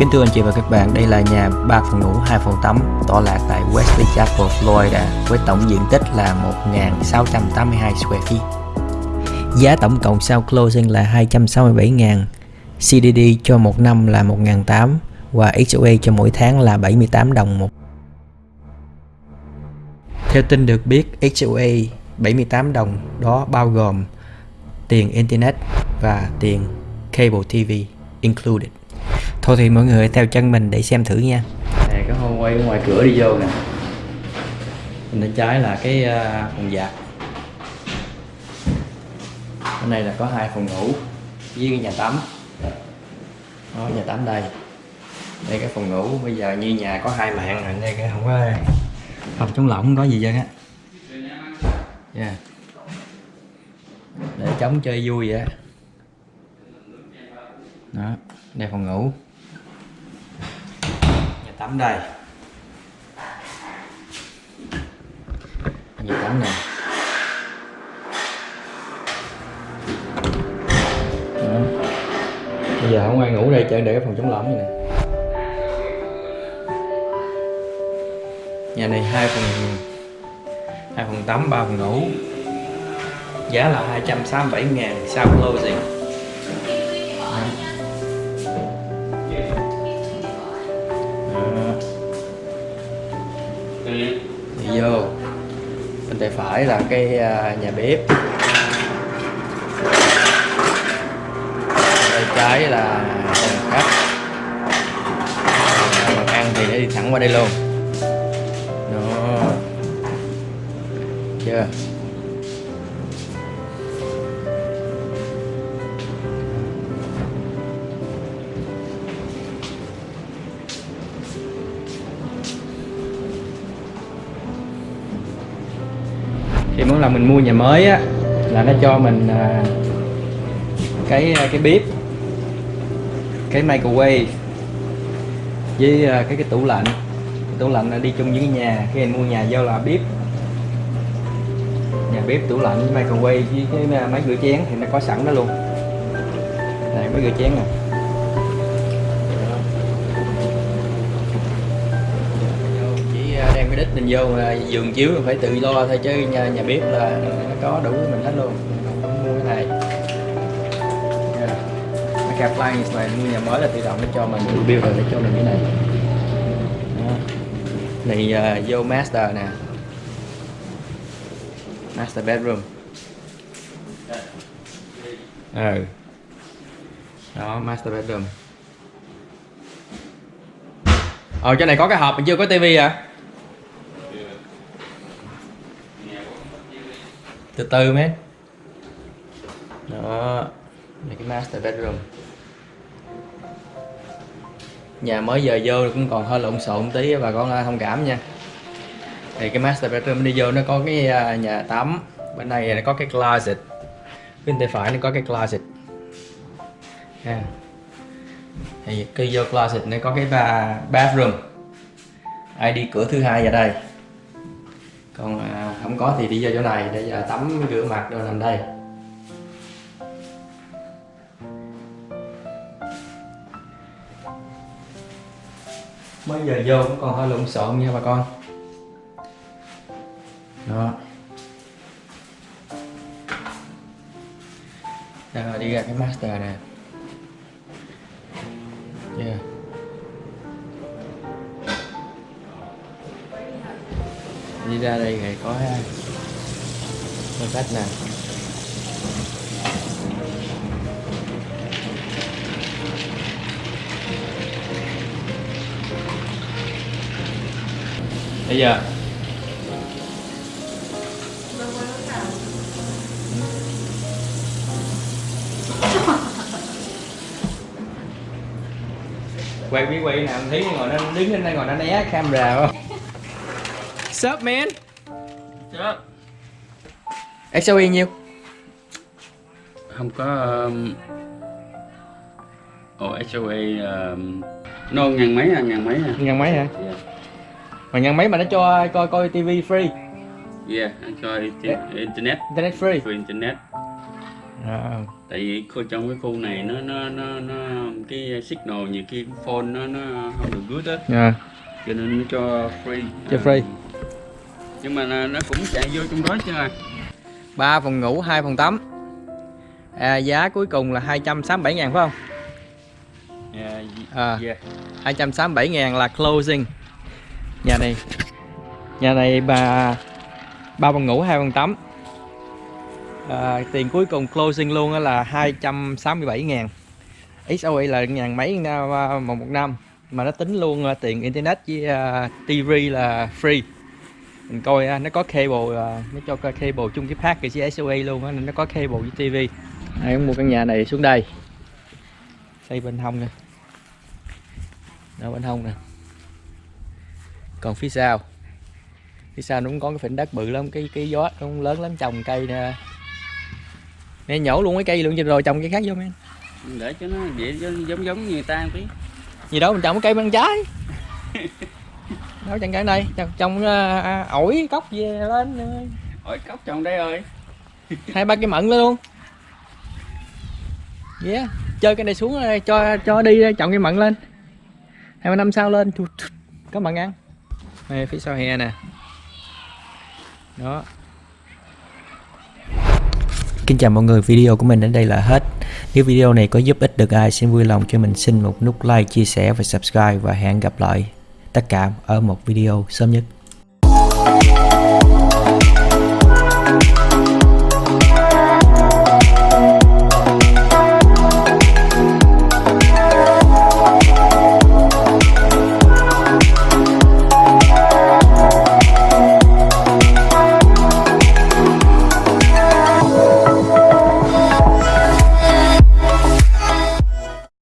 Kính thưa anh chị và các bạn, đây là nhà 3 phòng ngủ, 2 phòng tắm tọa lạc tại Wesley Chapel, Florida với tổng diện tích là 1.682 square feet. Giá tổng cộng sau closing là 267.000, CDD cho một năm là 1.800 và HOA cho mỗi tháng là 78 đồng một. Theo tin được biết, HOA 78 đồng đó bao gồm tiền Internet và tiền cable TV included. Thôi thì mọi người theo chân mình để xem thử nha. Nè cái hôm quay ngoài cửa đi vô nè. Bên trái là cái à, phòng giặt. Bên này là có hai phòng ngủ với cái nhà tắm. Đó nhà tắm đây. Đây cái phòng ngủ bây giờ như nhà có hai mạng rồi đây cái không có phòng chống lỏng không có gì vậy á. Yeah. Để chống chơi vui vậy. Đó, đây phòng ngủ. Nhà tắm đây. Nhà tắm này Đó. bây giờ không ai ngủ đây chơi để cái phòng chống vậy nè. Nhà này hai phòng hai phòng tắm ba phòng ngủ. Giá là 267 ngàn sau closing tay phải là cái à, nhà bếp. Tay trái là phòng khách. Ăn thì để đi thẳng qua đây luôn. Đó. Chưa? Thì mỗi lần mình mua nhà mới á là nó cho mình à, cái à, cái bếp cái microwave với à, cái cái tủ lạnh. Cái tủ lạnh là đi chung với cái nhà khi mình mua nhà giao là bếp. Nhà bếp tủ lạnh với microwave với cái à, máy rửa chén thì nó có sẵn đó luôn. Này máy rửa chén nè. Chỉ mình vô mà giường chiếu là phải tự lo thôi chứ nhà, nhà bếp là nó có đủ mình hết luôn. Mình không mua cái này. Yeah. cái appliance này mua nhà mới là tự động nó cho mình review rồi nó cho mình cái này. Đó. này uh, vô master nè. Master bedroom. Ừ. Đó master bedroom. Ờ chỗ này có cái hộp mình chưa có tivi à? Từ từ mấy đó là cái master bedroom. Nhà mới giờ vô cũng còn hơi lộn xộn tí, bà con thông cảm nha. Thì cái master bedroom đi vô nó có cái à, nhà tắm. Bên này nó có cái closet. Bên tay phải nó có cái closet. Ha thì khi vô closet nó có cái bathroom. Ai đi cửa thứ hai vào đây? Còn à, không có thì đi vô chỗ này để giờ tắm rửa mặt rồi nằm đây. Mới giờ vô cũng còn hơi lộn xộn nha bà con. Đó. Rồi đi ra cái master nè. Ra đây này có có cách nè. Bây giờ quay biết quay nào thấy, ngồi nó đứng lên đây ngồi nó né camera không Sup man? Sup XOE nhiêu? Không có um... Ồ HOA um... Nó ngàn mấy à, ngàn mấy à. Ngàn mấy hả? Yeah, Mà ngàn mấy mà nó cho coi coi TV free. Yeah anh cho Yeah. internet. Internet free. Free internet. À, tại vì khu trong cái khu này nó nó nó nó cái signal nhiều khi phone nó nó không được good á. À, cho nên nó cho free. Cho free. Nhưng mà nó nó cũng chạy vô trong đó chứ à 3 phòng ngủ 2 phòng tắm. À, giá cuối cùng là 267 ngàn phải không? Yeah, à, yeah. 267 ngàn là closing. Nhà này nhà này bà ba phòng ngủ hai phòng tắm. À, tiền cuối cùng closing luôn là 267 ngàn. XOE là ngàn mấy na- một năm. Mà nó tính luôn à, tiền internet với à, TV là free mình coi à, nó có cable à, nó cho cable chung cái package với SOE luôn á nên nó có cable với TV cũng mua căn nhà này xuống đây. Xây bên hông nè. Đó bên hông nè. Còn phía sau. Phía sau nó cũng có cái phỉnh đất bự lắm cái cái gió nó cũng lớn lắm trồng cây nè. Nè nhổ luôn cái cây luôn rồi trồng cây khác vô men để cho nó cho giống giống như người ta tí. Gì đâu mình trồng cái cây bên trái đâu trồng cái này trồng, trồng à, à, ổi cốc về lên à, ổi cốc trồng đây rồi hai ba cây mận lên luôn. Yeah chơi cái này xuống rồi, cho cho đi trồng cây mận lên. Hai ba năm sau lên có mận ăn. Đây phía sau hè nè. Đó. Kính chào mọi người, video của mình đến đây là hết. Nếu video này có giúp ích được ai, xin vui lòng cho mình xin một nút like, chia sẻ và subscribe và hẹn gặp lại tất cả ở một video sớm nhất.